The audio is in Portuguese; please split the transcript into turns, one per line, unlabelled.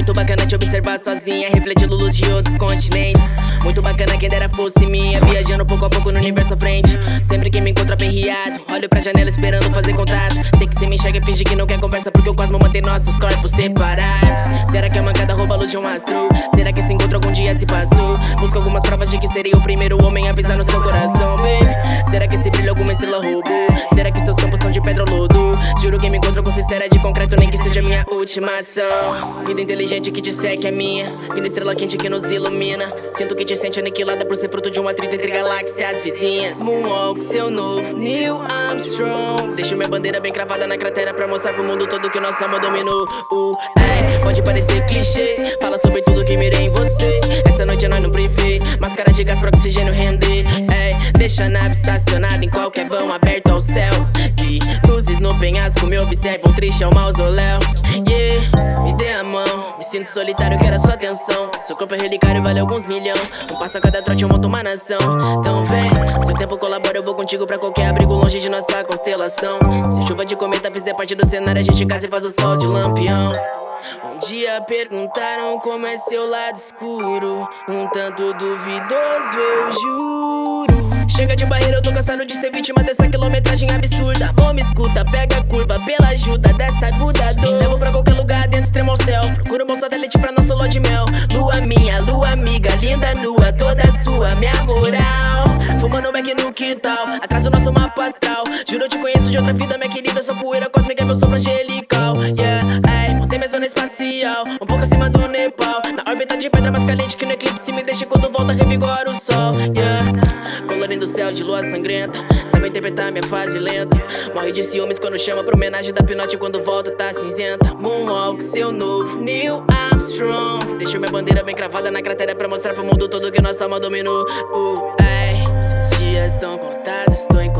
Muito bacana te observar sozinha, refletindo luz de outros continentes. Quem dera fosse minha, viajando pouco a pouco no universo à frente. Sempre que me encontro aperreado, olho pra janela esperando fazer contato. Sei que cê me enxerga e finge que não quer conversa, porque o cosmo mantém nossos corpos separados. Será que a mancada rouba a luz de um astro? Será que esse encontro algum dia se passou? Busco algumas provas de que seria o primeiro homem a pisar no seu coração, baby. Será que esse brilho alguma estrela roubou? Será que seus campos são de pedra ou lodo? Juro que me encontro com sincera de concreto, nem que seja minha última ação. Vida inteligente que disser que é minha, vida estrela quente que nos ilumina. Sinto que te sente aniquilada por ser fruto de um atrito entre galáxias vizinhas. Moonwalk, seu novo Neil Armstrong. Deixo minha bandeira bem cravada na cratera pra mostrar pro mundo todo que nossa alma dominou. Uh, é, pode parecer clichê, fala sobre tudo que mirei em você. Essa noite é nós no privê, máscara de gás pra oxigênio render. É, deixa a nave estacionada em qualquer vão aberto penhasco me observam, triste é o mausoléu. Yeah, me dê a mão, me sinto solitário, quero a sua atenção. Seu corpo é relicário, vale alguns milhão. Um passo a cada trote, eu monto uma nação. Então vem, seu tempo colabora, eu vou contigo pra qualquer abrigo longe de nossa constelação. Se chuva de cometa fizer parte do cenário, a gente casa e faz o sol de lampião. Um dia perguntaram como é seu lado escuro, um tanto duvidoso, eu juro. Chega de barreira, eu tô cansado de ser vítima dessa quilometragem absurda. Amor, me escuta, pega a curva pela ajuda dessa aguda dor. Levo pra qualquer lugar dentro, extremo ao céu. Procuro bom satélite pra nosso lua de mel. Lua minha, lua amiga, linda nua, toda sua, minha moral. Fumando back no quintal, atrás do nosso mapa astral. Juro, eu te conheço de outra vida, minha querida. Sua poeira cósmica é meu sopro angelical. Yeah, ay, montei minha zona espacial, um pouco acima do Nepal. Na órbita de pedra mais caliente que no eclipse me deixa quando volta revigora de lua sangrenta. Sabe interpretar minha fase lenta. Morre de ciúmes quando chama pra homenagem da pinote quando volta tá cinzenta. Moonwalk, seu novo Neil Armstrong. Deixo minha bandeira bem cravada na cratera pra mostrar pro mundo todo que nossa alma dominou. Uh, seus dias estão contados, estou em